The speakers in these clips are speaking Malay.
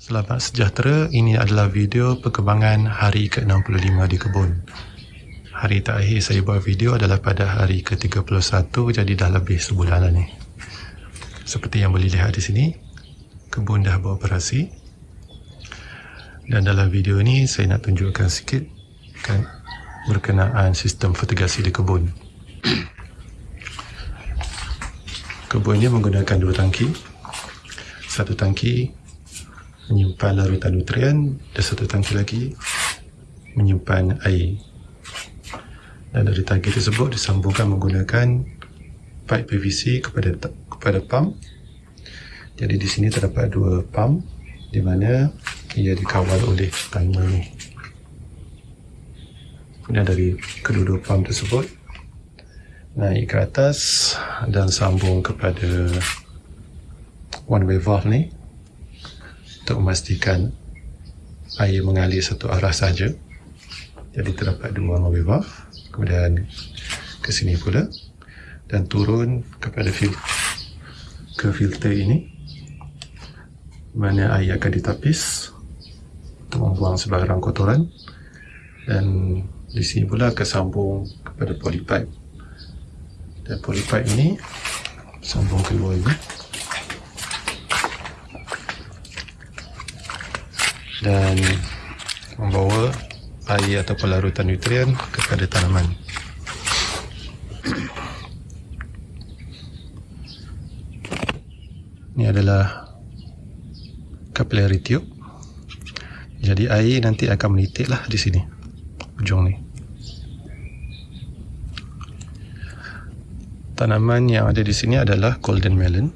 Selamat sejahtera, ini adalah video perkembangan hari ke-65 di kebun. Hari terakhir saya buat video adalah pada hari ke-31, jadi dah lebih sebulan lah ni. Seperti yang boleh lihat di sini, kebun dah beroperasi. Dan dalam video ni saya nak tunjukkan sikit kan, berkenaan sistem fertigasi di kebun. kebun ni menggunakan dua tangki. Satu tangki menyimpan larutan nutrien dan satu tangki lagi menyimpan air. Dan dari tangki tersebut disambungkan menggunakan pipe PVC kepada kepada pump. Jadi di sini terdapat dua pump di mana ia dikawal oleh timer ni. Kemudian dari kedua-dua pump tersebut naik ke atas dan sambung kepada one way valve ni untuk memastikan air mengalir satu arah saja. Jadi terdapat dua mobil valve, kemudian ke sini pula dan turun kepada fil ke filter ini. Mana air akan ditapis untuk membuang sebarang kotoran. Dan di sini pula akan sambung kepada polypipe. Dan polypipe ini sambung keluar ini dan membawa air atau larutan nutrien kepada tanaman. Ini adalah capillary tube. Jadi air nanti akan menitiklah di sini. Ujung ni. Tanaman yang ada di sini adalah golden melon.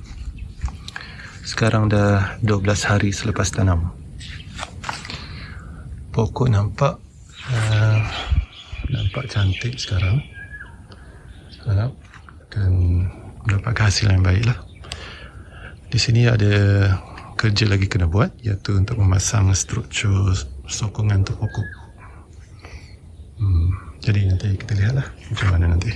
Sekarang dah 12 hari selepas tanam pokok nampak uh, nampak cantik sekarang. Uh, dan mendapat hasil yang baik lah di sini ada kerja lagi kena buat iaitu untuk memasang struktur sokongan untuk pokok. Hmm, jadi nanti kita lihat lah macam mana nanti